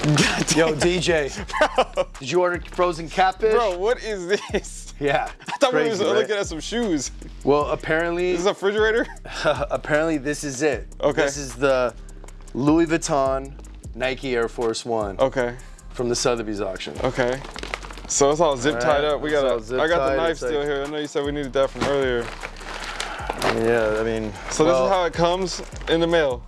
Yo, DJ. Bro. Did you order frozen catfish? Bro, what is this? Yeah. I thought we were right? looking at some shoes. Well, apparently, This is a refrigerator? apparently this is it. Okay. This is the Louis Vuitton Nike Air Force One Okay, from the Sotheby's auction. okay. So it's all zip All tied up. We it's got all zip I got the knife It's like- still here. I know you said we needed that from earlier. Yeah, I mean. So well, this is how it comes in the mail.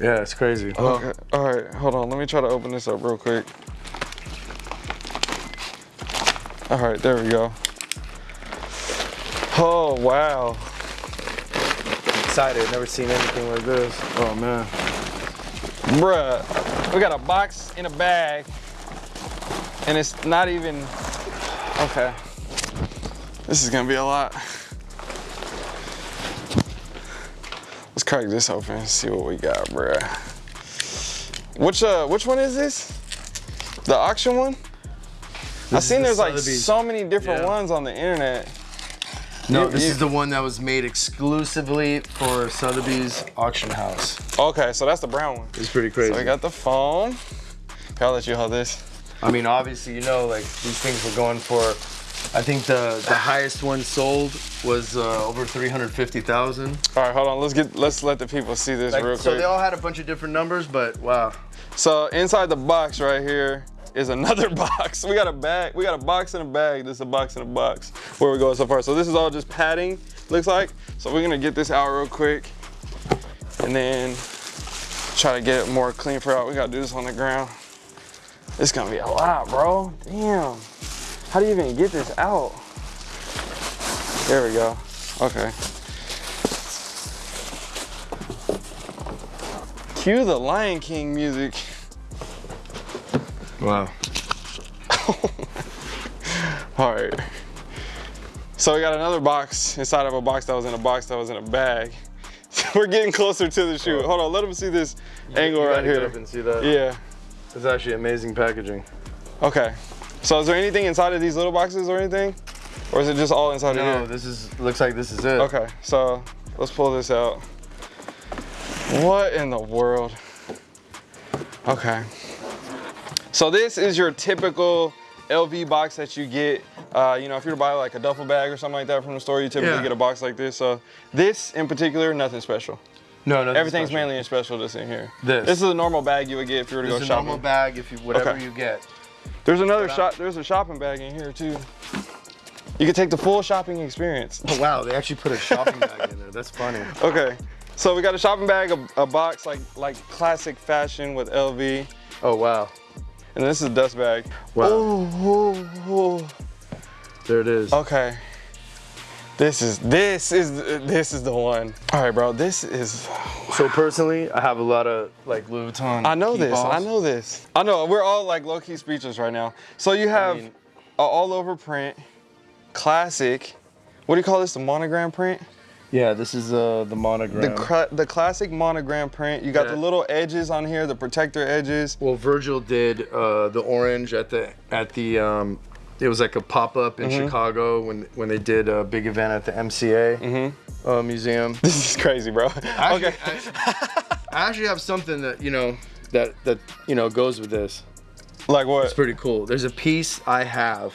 Yeah, it's crazy. Okay. All right, hold on. Let me try to open this up real quick. All right, there we go. Oh, wow. excited. Never seen anything like this. Oh man. Bruh, we got a box in a bag, and it's not even, okay. This is gonna be a lot. Crack this open and see what we got, bruh. Which, uh, which one is this? The auction one? I is seen the there's like so many different Yeah. ones on the internet. No, You- this you- is the one that was made exclusively for Sotheby's auction house. Okay, so that's the brown one. It's pretty crazy. So we got the phone. Okay, I'll let you hold this. I mean, obviously, you know, like these things were going for. I think the the highest one sold was uh, over three hundred fifty thousand. All right, hold on. Let's get let's let the people see this Like, real quick. so they all had a bunch of different numbers, but wow. So inside the box right here is another box. We got a bag. We got a box in a bag. This is a box in a box. Where we going so far? So this is all just padding. Looks like. So we're gonna get this out real quick, and then try to get it more clean for out. We gotta do this on the ground. It's gonna be a lot, bro. Damn. How do you even get this out? There we go. Okay. Cue the Lion King music. Wow. All right. So we got another box inside of a box that was in a box that was in a bag. We're getting closer to the shoe. Hold on, let them see this angle You right gotta get here. up and see that. Yeah. It's actually amazing packaging. Okay. So is there anything inside of these little boxes or anything? Or is it just all inside No, of here? No, this is looks like this is it. Okay, so let's pull this out. What in the world? Okay. So this is your typical LV box that you get. Uh, you know, if you're to buy like a duffel bag or something like that from the store, you typically Yeah. get a box like this. So this in particular, nothing special. No, no. Everything's mainly in special that's in here. This. This is a normal bag you would get if you were to This go is a normal bag if you whatever Okay. you get. There's another shop. There's a shopping bag in here too. You can take the full shopping experience. Oh wow, they actually put a shopping bag in there. That's funny. Okay, so we got a shopping bag, a, a box like like classic fashion with LV, Oh wow. and this is a dust bag. Wow. Oh, oh, oh. There it is. Okay. This is this is this is the one. All right, bro. This is. So personally, I have a lot of like Louis Vuitton. I know key this. I know this. I know. We're all like low key speechless right now. So you have mean- a all over print, classic. What do you call this? The monogram print. Yeah, this is uh, the monogram. The the classic monogram print. You got Yeah. the little edges on here, the protector edges. well, Virgil did uh, the orange at the at the. Um, it was like a pop up in Mm-hmm. Chicago when when they did a big event at the MCA uh, museum. This is crazy, bro. Actually, okay. I, I actually have something that you know that that you know goes with this. like what? It's pretty cool. There's a piece I have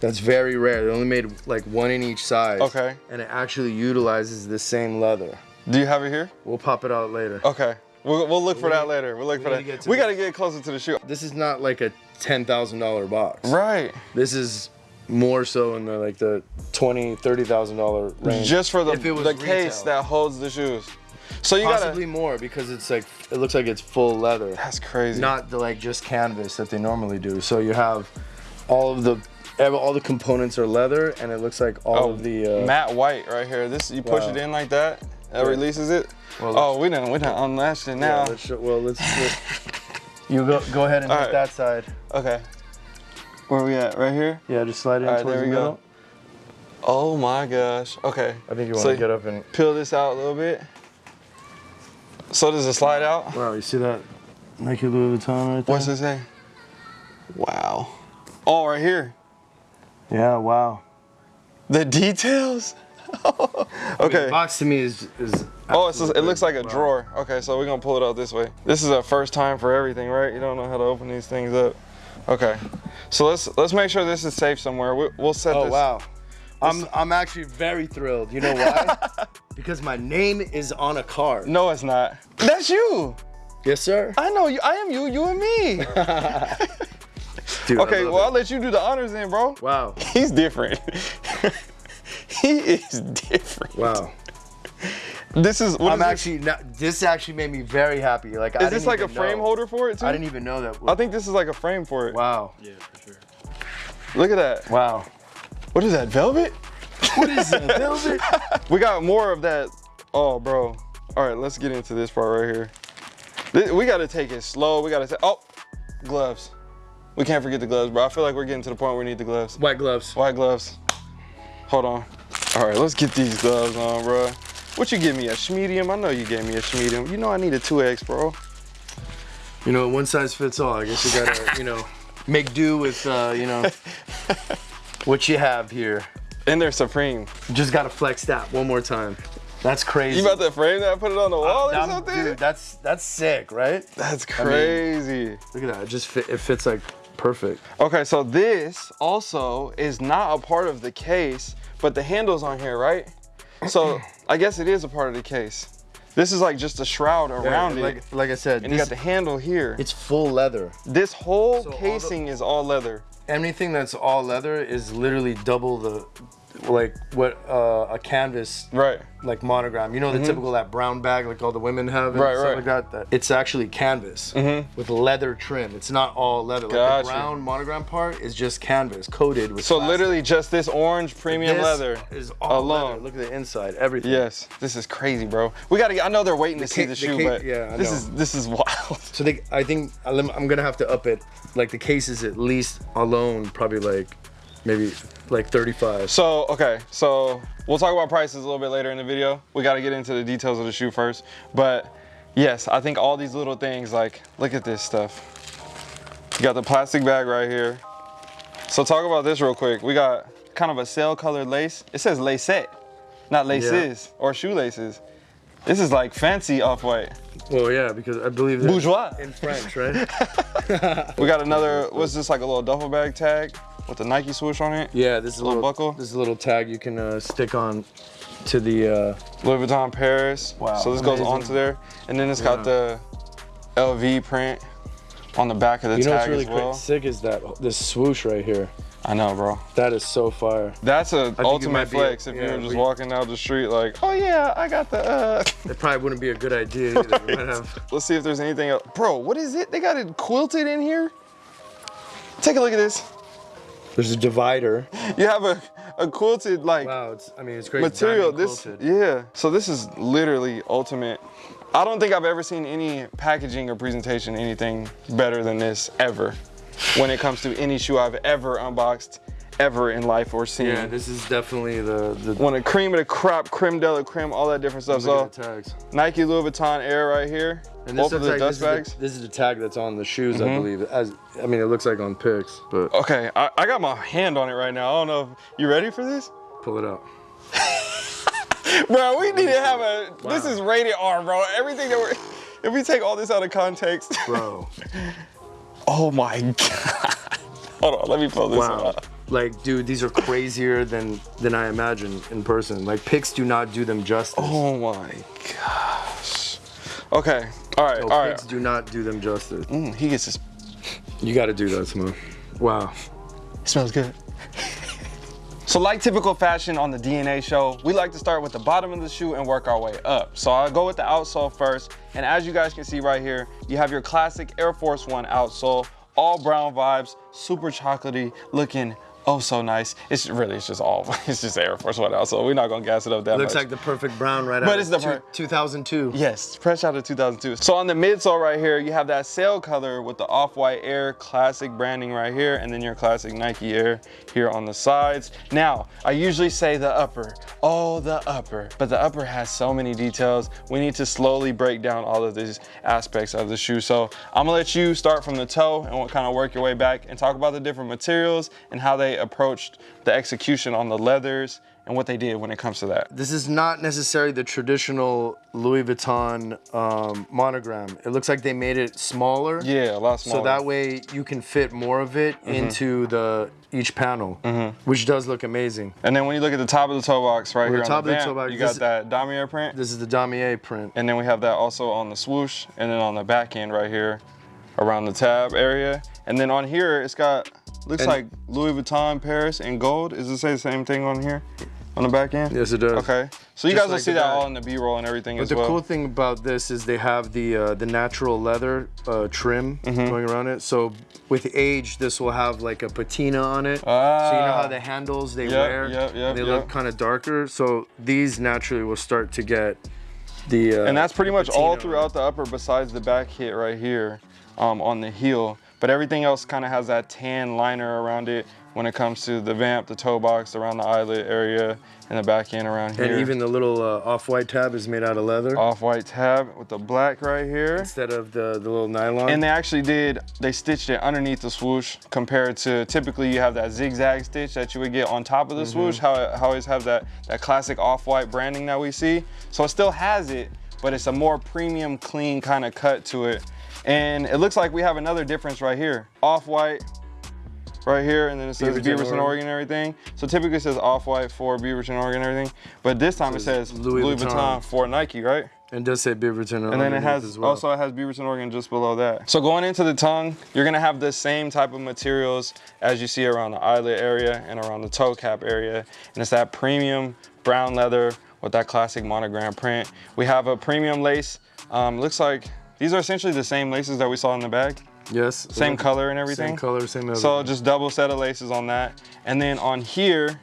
that's very rare. They only made like one in each size. Okay. And it actually utilizes the same leather. Do you have it here? We'll pop it out later. Okay. We'll, we'll look for We- that later. We'll look we for that. to to we got to get closer to the shoe. This is not like a ten thousand dollar box. Right. This is more so in the like the twenty, thirty thousand dollar range. Just for the, If it the case retail. that holds the shoes. So you possibly gotta. more because it's like it looks like it's full leather. That's crazy. not the like just canvas that they normally do. So you have all of the all the components are leather, and it looks like all oh, of the uh, matte white right here. This you push Wow. it in like that. That Yeah. releases it. Well, oh, we done we done unlatched it Yeah, now. let's show, well, let's. let's- you go go ahead and All hit right. that side. okay. Where we at? Right here. Yeah, just slide in All right, towards there the we go. middle. Oh my gosh. Okay. I think you want So- to get up and. Peel this out a little bit. So does it slide out? Wow, you see that Nike Louis Vuitton right there? What's it say? Wow. Oh, right here. Yeah, wow. The details. Okay. Box to me is is. Oh, just, it looks like a wow. drawer. Okay, so we're gonna pull it out this way. This is a first time for everything, right? You don't know how to open these things up. Okay, so let's let's make sure this is safe somewhere. We, we'll set Oh this. wow. I'm I'm actually very thrilled. You know why? because my name is on a card. No, it's not. That's you. Yes, sir. I know you. I am you. You and me. Dude, Okay, well it. I'll let you do the honors then, bro. Wow. He's different. He is different. Wow. This is. What I'm is this? actually not, this actually made me very happy. Like, I Is this like a frame know. holder for it too? I didn't even know that. I think this is like a frame for it. Wow. Yeah, for sure. Look at that. Wow. What is that? Velvet? What is that? Velvet? We got more of that. Oh, bro. All right, let's get into this part right here. Thi- We got to take it slow. We got to say, oh, gloves. We can't forget the gloves, bro. I feel like we're getting to the point where we need the gloves. White gloves. White gloves. Hold on. All right, let's get these gloves on, bro. What you give me, a medium? I know you gave me a medium. You know I need a 2X, bro. You know, one size fits all. I guess you gotta, you know, make do with, uh, you know, what you have here. And they're Supreme. Just gotta flex that one more time. That's crazy. You about to frame that, put it on the wall or I'm- something? Dude, that's that's sick, right? That's crazy. Look at that. It just fit, it fits like perfect. Okay, so this also is not a part of the case, but the handle's on here, right? So I guess it is a part of the case. This is like just a shroud around like, it. Like I said, And you got the handle here. it's full leather. This whole So all the- casing is all leather. Anything that's all leather is literally double the, like what uh, a canvas Right. like monogram. You know the typical that brown bag like all the women have and Mm-hmm. Right, stuff right. like that. that. It's actually canvas with leather trim. It's not all leather. Like Gotcha. the brown monogram part is just canvas coated with. So plastic. literally just this orange premium This leather is all alone. leather. Look at the inside, everything. Yes, this is crazy, bro. We gotta. get- I know they're waiting to see the the shoe, but yeah, I this know. is this is wild. So they, I think I'm I'm gonna have to up it. Like the case is at least alone probably like maybe like 35. So okay, so we'll talk about prices a little bit later in the video. We got to get into the details of the shoe first, but yes, I think all these little things like look at this stuff. You got the plastic bag right here. So talk about this real quick. We got kind of a sail colored lace. It says lacette, not laces or shoelaces. This is like fancy off white. Well, yeah, because I believe Bourgeois. in French, right? We got another. What's this like a little duffel bag tag with the Nike swoosh on it? yeah, this is a Little little, buckle? This is a little tag you can uh, stick on to the. Uh, Louis Vuitton Paris. Wow, So this goes onto there, and then it's got the LV print on the back of the you know what's really as well. quick, sick is that this swoosh right here. I know, bro. That is so fire. That's a it ultimate be a- flex if yeah, you were just walking down the street like, oh yeah, I got the. uh It probably wouldn't be a good idea have. Let's see if there's anything else. Bro, what is it? They got it quilted in here. Take a look at this. There's a divider. You have a, a quilted like Wow, it's. I mean, it's great. material. This, yeah. So this is literally ultimate. I don't think I've ever seen any packaging or presentation anything better than this ever. When it comes to any shoe I've ever unboxed, ever in life or seen. Yeah, this is definitely the the. One of cream of the crop, creme de la creme, all that different stuff. So tags. Nike Louis Vuitton Air right here. And Both of the like- dust this is bags. the- this is the tag that's on the shoes, Mm-hmm. I believe. As I mean, it looks like on pics, but Okay, I, I got my hand on it right now. I don't know if you ready for this? pull it out. Bro, we need to have a. This is rated R, bro. Everything that we're. If we take all this out of context. Bro, Oh my god. Hold on, let me pull this wow. out. Like, dude, these are crazier than than I imagined in person. Like, pics do not do them justice. Oh my gosh. Okay. All right. No, all right. do not do them justice. Mm, he gets his. You got to do that, Simone. Wow. It smells good. So like typical fashion on the DNA show, we like to start with the bottom of the shoe and work our way up. So I'll go with the outsole first. And as you guys can see right here, you have your classic Air Force One outsole, all brown vibes, super chocolatey, looking oh so nice. It's really, it's just all, it's just Air Force One So We're not gonna gas it up that Looks much. like the perfect brown right But out it's of the two- 2002. Yes, fresh out of 2002. So on the midsole right here, you have that sail color with the off-white Air classic branding right here, and then your classic Nike Air here on the sides. Now, I usually say the upper, oh, the upper, but the upper has so many details. We need to slowly break down all of these aspects of the shoe. So I'm gonna let you start from the toe and kind of work your way back and talk about the different materials and how they approached the execution on the leathers and what they did when it comes to that. This is not necessarily the traditional Louis Vuitton um, monogram. It looks like they made it smaller. Yeah, a lot smaller. So that way you can fit more of it Mm-hmm. into the each panel, which does look amazing. And then when you look at the top of the toe box right Well, here the on top the of the toe box, you got is- that damier print. This is the damier print. And then we have that also on the swoosh and then on the back end right here around the tab area. And then on here, it's got, looks And- like Louis Vuitton Paris in gold. Does it say the same thing on here? On the back end? Yes, it does. Okay. So you Just guys will see that all in the B-roll and everything But as the well. cool thing about this is they have the uh, the natural leather uh, trim Mm-hmm. going around it. So with age, this will have like a patina on it. Ah. so you know Ah. how the handles they Yep, wear, yep, yep, they look kind of darker. So these naturally will start to get the. Uh, And that's pretty much all throughout the upper besides the back hit right here um, on the heel. But everything else kind of has that tan liner around it when it comes to the vamp, the toe box, around the eyelet area, and the back end around here. And even the little uh, off-white tab is made out of leather off-white tab with the black right here. instead of the the little nylon. And they actually did, they stitched it underneath the swoosh compared to typically you have that zigzag stitch that you would get on top of the swoosh, how it how it always have that, that classic off-white branding that we see. So it still has it, but it's a more premium, clean kind of cut to it. And it looks like we have another difference right here. Off-white right here, and then it says Beaverton, Beaverton, Oregon. Oregon, and everything. So typically it says Off-White for Beaverton, Oregon, and everything. But this time it says Louis Louis, Vuitton. Vuitton for Nike, right? and does say Beaverton Oregon. And then it has as well. also it has Beaverton, Oregon just below that. So going into the tongue, you're gonna have the same type of materials as you see around the eyelet area and around the toe cap area. And it's that premium brown leather with that classic monogram print. We have a premium lace. Um, looks like these are essentially the same laces that we saw in the bag. yes, Same color and everything. Same color, same everything. So just double set of laces on that. And then on here,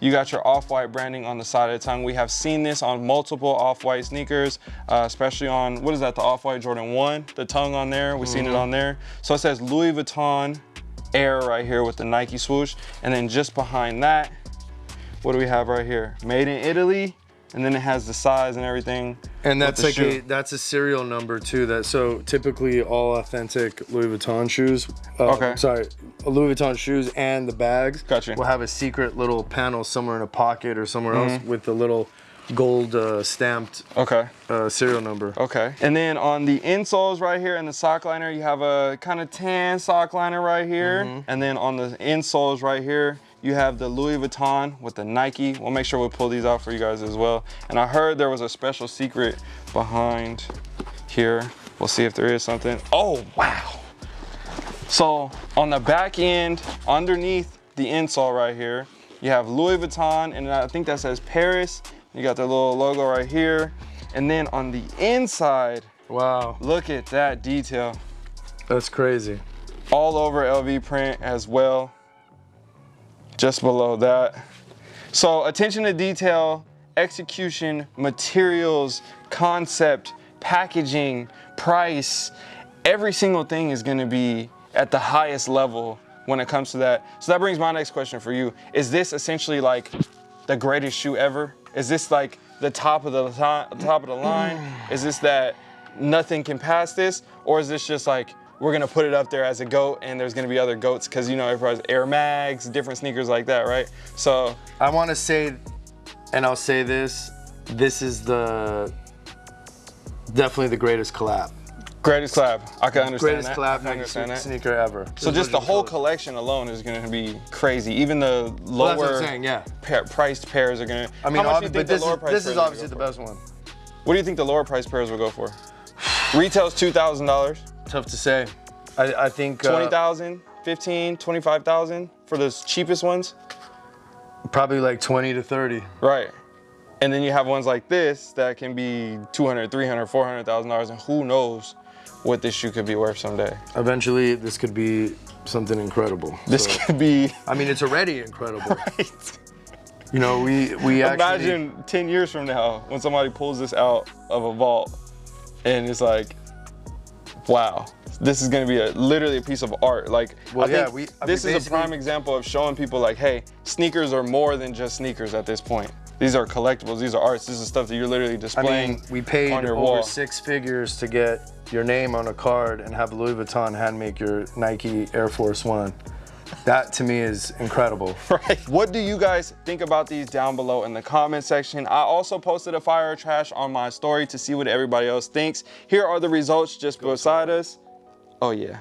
you got your off-white branding on the side of the tongue. We have seen this on multiple off-white sneakers, uh, especially on, what is that, the off-white Jordan 1, the tongue on there, we've seen it on there. So it says Louis Vuitton Air right here with the Nike swoosh. And then just behind that, what do we have right here? Made in Italy, and then it has the size and everything. And that's like shoe. a that's a serial number too. That so typically all authentic Louis Vuitton shoes. Uh, Okay. Sorry, Louis Vuitton shoes and the bags. Gotcha. Will have a secret little panel somewhere in a pocket or somewhere else Mm-hmm. with the little gold uh, stamped Okay. uh, serial number. Okay. And then on the insoles right here and the sock liner, you have a kind of tan sock liner right here. Mm-hmm. And then on the insoles right here, you have the Louis Vuitton with the Nike. We'll make sure we pull these out for you guys as well. And I heard there was a special secret behind here. We'll see if there is something. Oh, wow. So on the back end, underneath the insole right here, you have Louis Vuitton, and I think that says Paris. You got the little logo right here. And then on the inside, Wow, look at that detail. that's crazy. All over LV print as well. Just below that. So attention to detail, execution, materials, concept, packaging, price, every single thing is gonna be at the highest level when it comes to that. So that brings my next question for you. Is this essentially like the greatest shoe ever? Is this like the top of the top of the line? Is this that nothing can pass this? Or is this just like we're gonna put it up there as a goat and there's gonna be other goats because you know everybody's Air Mags, different sneakers like that, right? So I want to say, and I'll say this: this is the definitely the greatest collab. greatest collab. I can understand Greatest that. I collab can understand that. sneaker ever. So just the whole collection alone is gonna be crazy. Even the Well, lower I'm saying. Yeah. pair, priced pairs are gonna. I mean, how much do you think but the this lower is, price this is obviously the for? best one. What do you think the lower price pairs will go for? Retail's two thousand dollars. Tough to say. I, I think uh, 20,000, 15, 25,000 for those cheapest ones. probably like 20 to 30. Right. And then you have ones like this that can be 200, 300, 400,000 dollars and who knows what this shoe could be worth someday. Eventually, this could be something incredible. This So, could be I mean, it's already incredible. right. You know, we we actually. Imagine 10 years from now when somebody pulls this out of a vault and it's like, wow, this is gonna be a literally a piece of art. Like, Well, I yeah, think we- I this mean, is a prime example of showing people like, hey, sneakers are more than just sneakers at this point. These are collectibles, these are arts, this is stuff that you're literally displaying I mean, we paid on your over wall. six figures to get your name on a card and have Louis Vuitton hand make your Nike Air Force One. That to me is incredible. right? What do you guys think about these down below in the comment section? I also posted a fire or trash on my story to see what everybody else thinks. Here are the results just beside us. Oh yeah.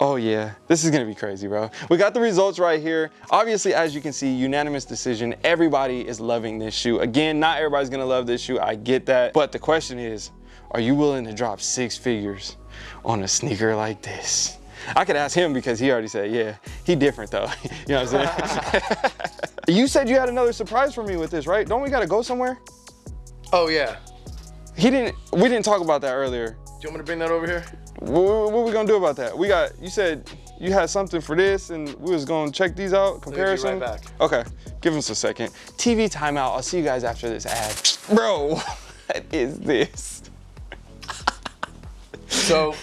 Oh yeah, this is gonna be crazy, bro. We got the results right here. Obviously, as you can see, unanimous decision. Everybody is loving this shoe. Again, not everybody's gonna love this shoe, I get that. But the question is, are you willing to drop six figures on a sneaker like this? I could ask him because he already said, yeah, he different though. you know what I'm saying? you said you had another surprise for me with this, right? Don't we gotta go somewhere? Oh yeah. He didn't, we didn't talk about that earlier. Do you want me to bring that over here? What, what, we gonna do about that? We got, you said you had something for this and we was gonna check these out, comparison. Right okay, give us a second. TV timeout, I'll see you guys after this ad. Bro, what is this? so,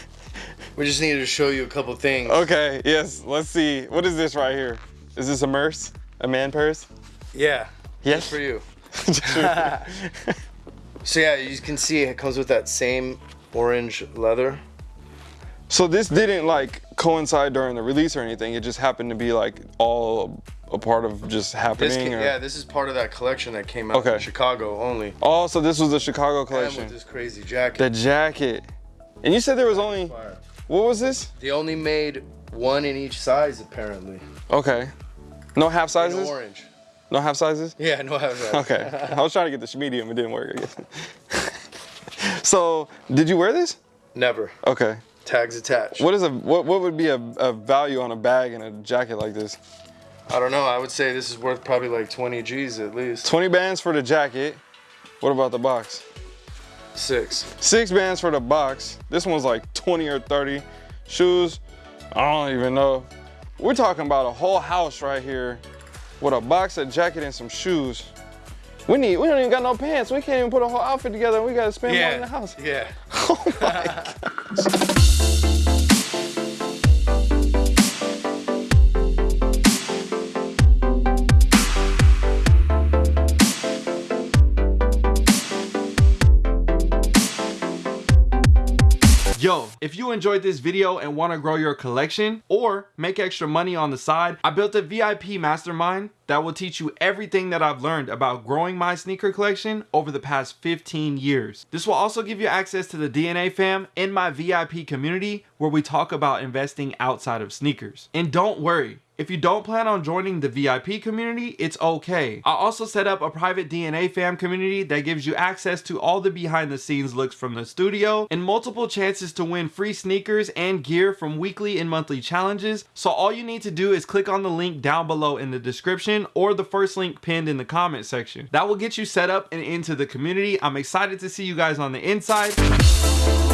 we just needed to show you a couple things. Okay, yes, let's see. What is this right here? Is this a purse? A man purse? Yeah. Yes. for you. so yeah, you can see it comes with that same orange leather. So this didn't like coincide during the release or anything. It just happened to be like all a part of just happening. This or? yeah, this is part of that collection that came out okay. in Chicago only. Oh, so this was the Chicago collection. And with this crazy jacket. The jacket. And you said there was only, what was this? They only made one in each size apparently. Okay. No half sizes? In orange. No half sizes? Yeah, no half sizes. Okay. I was trying to get the medium, it didn't work, I guess. so, did you wear this? Never. Okay. Tags attached. What is a what, what would be a, a value on a bag and a jacket like this? I don't know. I would say this is worth probably like 20 G's at least. 20 bands for the jacket. What about the box? Six. Six bands for the box. This one's like 20 or 30. Shoes, I don't even know. We're talking about a whole house right here with a box, a jacket, and some shoes. We need, we don't even got no pants. We can't even put a whole outfit together. We gotta spend yeah. money in the house. Yeah. Oh my Yo, if you enjoyed this video and want to grow your collection or make extra money on the side, I built a VIP mastermind that will teach you everything that I've learned about growing my sneaker collection over the past 15 years. This will also give you access to the DNA fam in my VIP community where we talk about investing outside of sneakers. And don't worry, if you don't plan on joining the VIP community, it's okay. I also set up a private DNA fam community that gives you access to all the behind the scenes looks from the studio and multiple chances to win free sneakers and gear from weekly and monthly challenges. So all you need to do is click on the link down below in the description or the first link pinned in the comment section. That will get you set up and into the community. I'm excited to see you guys on the inside.